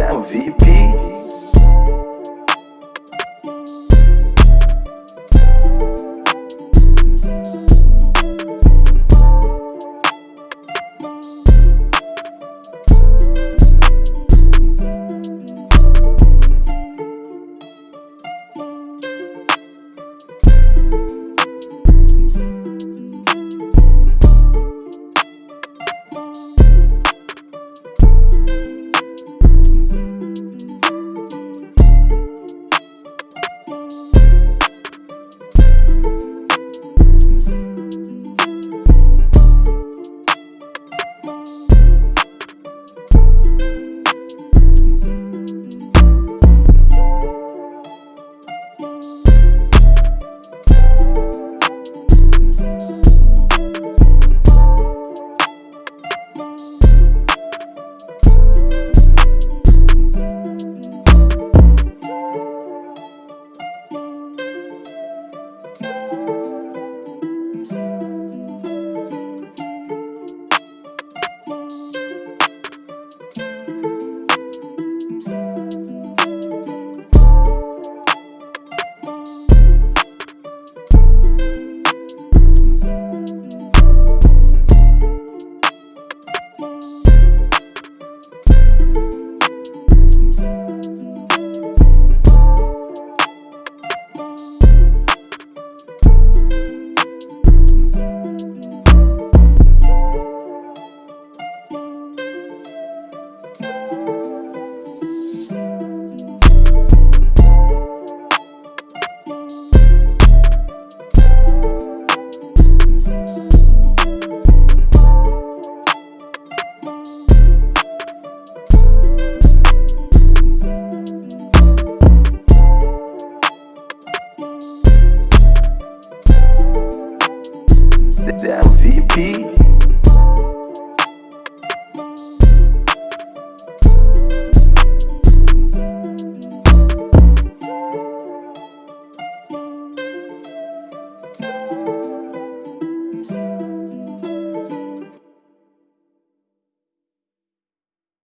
é um VIP the MVP.